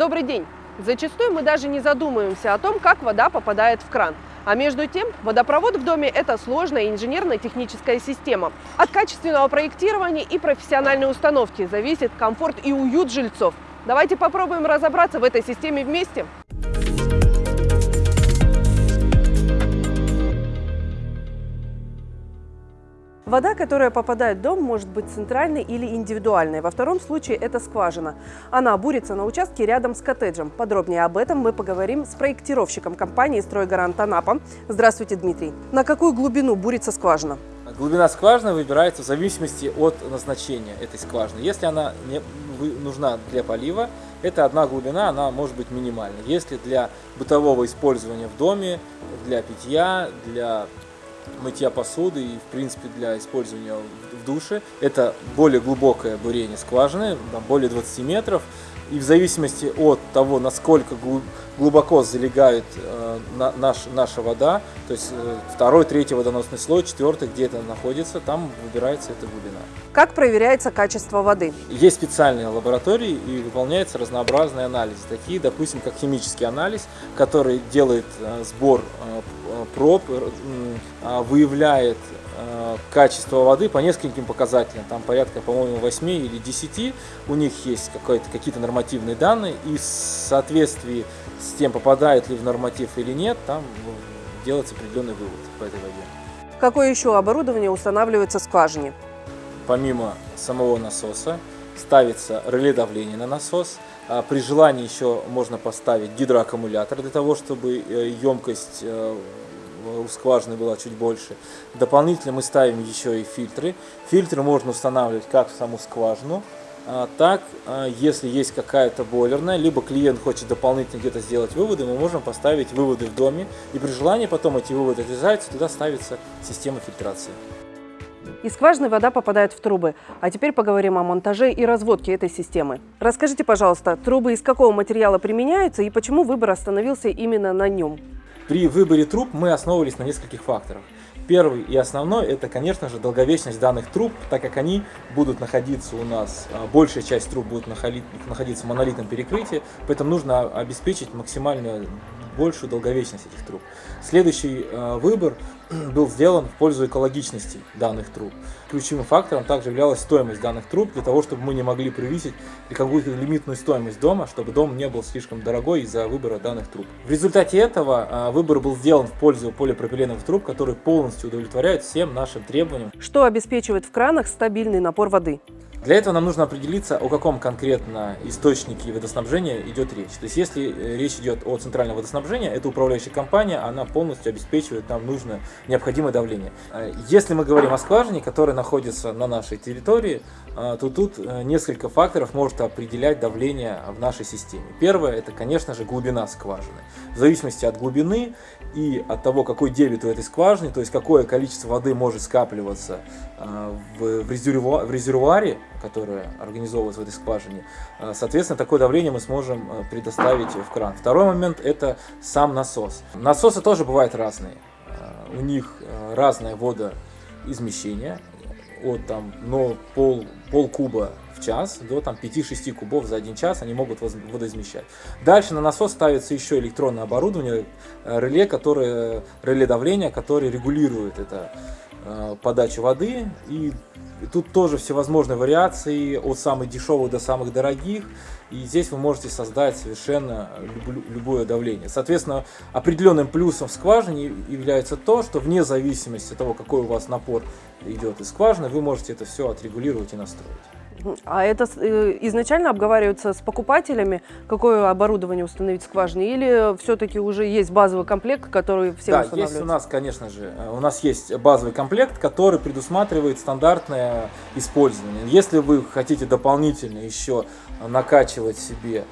Добрый день! Зачастую мы даже не задумываемся о том, как вода попадает в кран. А между тем, водопровод в доме – это сложная инженерно-техническая система. От качественного проектирования и профессиональной установки зависит комфорт и уют жильцов. Давайте попробуем разобраться в этой системе вместе. Вода, которая попадает в дом, может быть центральной или индивидуальной. Во втором случае это скважина. Она бурится на участке рядом с коттеджем. Подробнее об этом мы поговорим с проектировщиком компании «Стройгарант Анапа». Здравствуйте, Дмитрий. На какую глубину бурится скважина? Глубина скважины выбирается в зависимости от назначения этой скважины. Если она не нужна для полива, это одна глубина, она может быть минимальной. Если для бытового использования в доме, для питья, для мытья посуды и, в принципе, для использования в душе. Это более глубокое бурение скважины, там, более 20 метров. И в зависимости от того, насколько глубоко залегает э, на, наш, наша вода, то есть э, второй, третий водоносный слой, четвертый, где это находится, там выбирается эта глубина. Как проверяется качество воды? Есть специальные лаборатории и выполняются разнообразные анализы, такие, допустим, как химический анализ, который делает э, сбор э, проб, э, выявляет Э, качество воды по нескольким показателям, там порядка, по-моему, 8 или 10, у них есть какие-то нормативные данные, и в соответствии с тем, попадает ли в норматив или нет, там делается определенный вывод по этой воде. Какое еще оборудование устанавливается в скважине? Помимо самого насоса, ставится реле давления на насос. А при желании еще можно поставить гидроаккумулятор для того, чтобы э, емкость э, у скважины была чуть больше. Дополнительно мы ставим еще и фильтры. Фильтры можно устанавливать как в саму скважину, а, так, а, если есть какая-то бойлерная, либо клиент хочет дополнительно где-то сделать выводы, мы можем поставить выводы в доме, и при желании потом эти выводы отрезаются, туда ставится система фильтрации. Из скважины вода попадает в трубы. А теперь поговорим о монтаже и разводке этой системы. Расскажите, пожалуйста, трубы из какого материала применяются и почему выбор остановился именно на нем? При выборе труб мы основывались на нескольких факторах. Первый и основной это, конечно же, долговечность данных труб, так как они будут находиться у нас, а, большая часть труб будет находиться в монолитном перекрытии, поэтому нужно обеспечить максимальную большую долговечность этих труб. Следующий э, выбор был сделан в пользу экологичности данных труб. Ключевым фактором также являлась стоимость данных труб, для того, чтобы мы не могли превысить какую-то лимитную стоимость дома, чтобы дом не был слишком дорогой из-за выбора данных труб. В результате этого э, выбор был сделан в пользу полипропиленовых труб, которые полностью удовлетворяют всем нашим требованиям. Что обеспечивает в кранах стабильный напор воды? Для этого нам нужно определиться, о каком конкретно источнике водоснабжения идет речь. То есть, если э, речь идет о центральном водоснабжении, это управляющая компания, она полностью обеспечивает нам нужное необходимое давление. Э, если мы говорим о скважине, которая находится на нашей территории, э, то тут несколько факторов может определять давление в нашей системе. Первое, это, конечно же, глубина скважины. В зависимости от глубины и от того, какой дебет у этой скважины, то есть какое количество воды может скапливаться в резервуаре, которая организовывается в этой скважине, э, соответственно, такое давление мы сможем э, предоставить в кран. Второй момент – это сам насос. Насосы тоже бывают разные. Э, у них разное водоизмещение, от там, но пол, пол куба в час до там 5-6 кубов за один час они могут водоизмещать. Дальше на насос ставится еще электронное оборудование, реле, которое, реле давления, которое регулирует это подачу воды и тут тоже всевозможные вариации, от самых дешевых до самых дорогих. И здесь вы можете создать совершенно любое давление. Соответственно, определенным плюсом в скважине является то, что вне зависимости от того, какой у вас напор идет из скважины, вы можете это все отрегулировать и настроить. А это э, изначально обговаривается с покупателями, какое оборудование установить в скважине, или все-таки уже есть базовый комплект, который все да, есть у нас, конечно же, э, у нас есть базовый комплект, который предусматривает стандартное использование. Если вы хотите дополнительно еще накачивать себе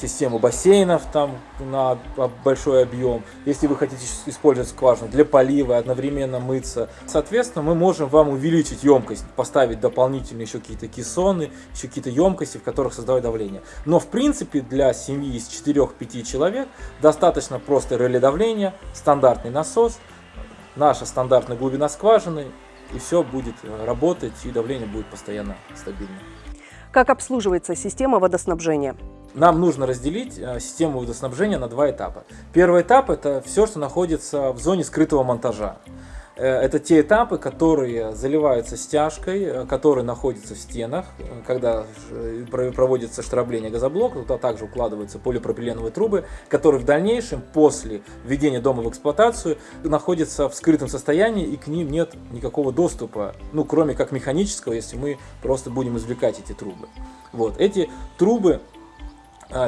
систему бассейнов там на большой объем. Если вы хотите использовать скважину для полива, одновременно мыться, соответственно, мы можем вам увеличить емкость, поставить дополнительные еще какие-то кессоны, еще какие-то емкости, в которых создавать давление. Но в принципе для семьи из 4-5 человек достаточно просто реле давления, стандартный насос, наша стандартная глубина скважины, и все будет э, работать, и давление будет постоянно стабильным. Как обслуживается система водоснабжения? нам нужно разделить э, систему водоснабжения на два этапа. Первый этап это все, что находится в зоне скрытого монтажа. Э, это те этапы, которые заливаются стяжкой, э, которые находятся в стенах, когда проводится штрабление газоблока, туда также укладываются полипропиленовые трубы, которые в дальнейшем, после введения дома в эксплуатацию, находятся в скрытом состоянии и к ним нет никакого доступа, ну кроме как механического, если мы просто будем извлекать эти трубы. Вот. Эти трубы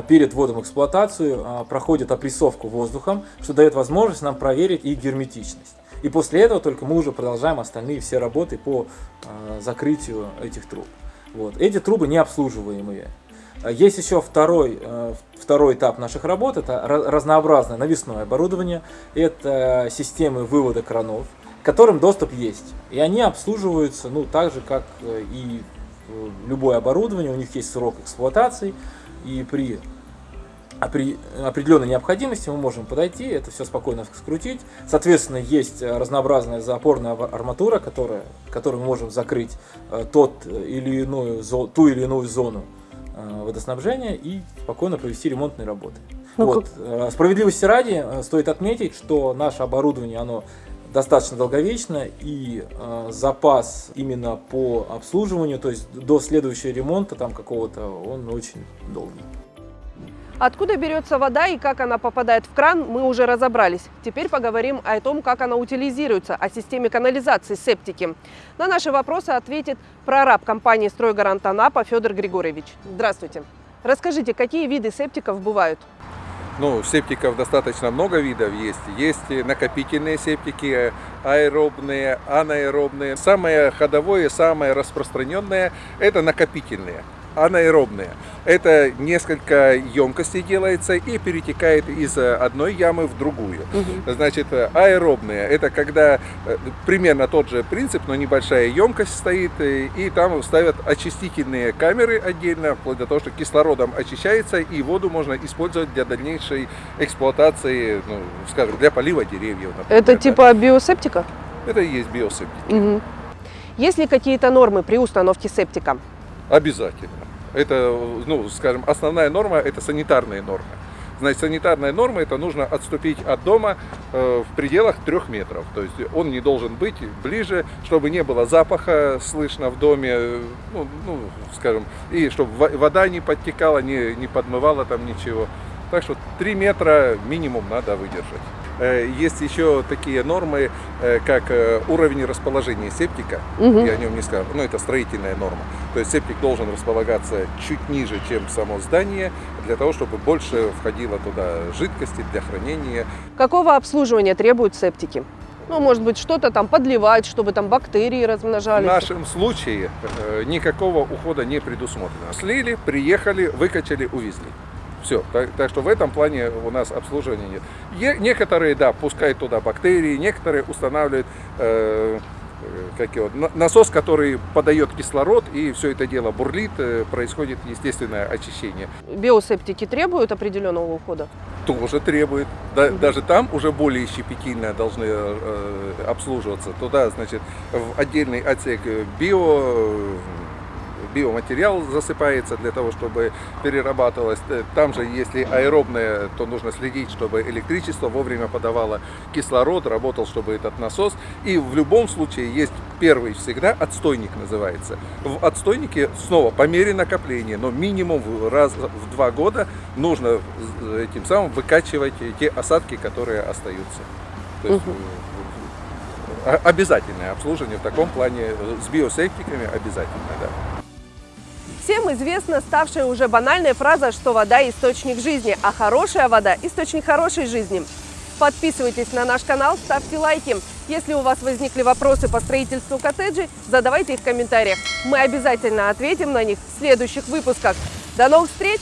перед вводом в эксплуатацию проходят опрессовку воздухом, что дает возможность нам проверить их герметичность. И после этого только мы уже продолжаем остальные все работы по а, закрытию этих труб. Вот. Эти трубы не обслуживаемые. Есть еще второй, второй этап наших работ, это разнообразное навесное оборудование, это системы вывода кранов, к которым доступ есть. И они обслуживаются ну, так же, как э, и э, любое оборудование, у них есть срок эксплуатации, и при определенной необходимости мы можем подойти, это все спокойно скрутить. Соответственно, есть разнообразная запорная арматура, которая, которой мы можем закрыть э, тот или иную, ту или иную зону э, водоснабжения и спокойно провести ремонтные работы. Ну, вот. Как... Э, справедливости ради стоит отметить, что наше оборудование оно достаточно долговечно и э, запас именно по обслуживанию, то есть до следующего ремонта там какого-то, он очень долгий. Откуда берется вода и как она попадает в кран, мы уже разобрались. Теперь поговорим о том, как она утилизируется, о системе канализации септики. На наши вопросы ответит прораб компании «Стройгарант Анапа» Федор Григорьевич. Здравствуйте. Расскажите, какие виды септиков бывают? Ну, септиков достаточно много видов есть. Есть накопительные септики, аэробные, анаэробные. Самое ходовое, самое распространенное – это накопительные анаэробные. Это несколько емкостей делается и перетекает из одной ямы в другую. Угу. Значит, аэробные – это когда э, примерно тот же принцип, но небольшая емкость стоит, э, и там ставят очистительные камеры отдельно, вплоть до того, что кислородом очищается, и воду можно использовать для дальнейшей эксплуатации, ну, скажем, для полива деревьев. Например, это да. типа биосептика? Это и есть биосептика. Угу. Есть ли какие-то нормы при установке септика? Обязательно. Это, ну, скажем, основная норма – это санитарные нормы. Значит, санитарная норма – это нужно отступить от дома э, в пределах трех метров. То есть он не должен быть ближе, чтобы не было запаха слышно в доме, ну, ну скажем, и чтобы вода не подтекала, не, не подмывала там ничего. Так что 3 метра минимум надо выдержать. Э, есть еще такие нормы, э, как э, уровень расположения септика. Угу. Я о нем не скажу. Но это строительная норма. То есть септик должен располагаться чуть ниже, чем само здание, для того, чтобы больше входило туда жидкости для хранения. Какого обслуживания требуют септики? Ну, может быть, что-то там подливать, чтобы там бактерии размножались. В нашем случае никакого ухода не предусмотрено. Слили, приехали, выкачали, увезли. Все. Так, так что в этом плане у нас обслуживания нет. Е, некоторые, да, пускают туда бактерии, некоторые устанавливают э, э как его, насос, который подает кислород, и все это дело бурлит, э, происходит естественное очищение. Биосептики требуют определенного ухода? Тоже требует. Да, угу. Даже там уже более щепетильно должны э, обслуживаться. Туда, значит, в отдельный отсек био биоматериал засыпается для того, чтобы перерабатывалось. Э, там же, если аэробное, то нужно следить, чтобы электричество вовремя подавало кислород, работал, чтобы этот насос. И в любом случае есть первый всегда отстойник называется. В отстойнике снова по мере накопления, но минимум раз в два года нужно этим самым выкачивать те осадки, которые остаются. То есть, угу обязательное обслуживание в таком плане с биосептиками обязательно, да. Всем известна ставшая уже банальная фраза, что вода – источник жизни, а хорошая вода – источник хорошей жизни. Подписывайтесь на наш канал, ставьте лайки. Если у вас возникли вопросы по строительству коттеджей, задавайте их в комментариях. Мы обязательно ответим на них в следующих выпусках. До новых встреч!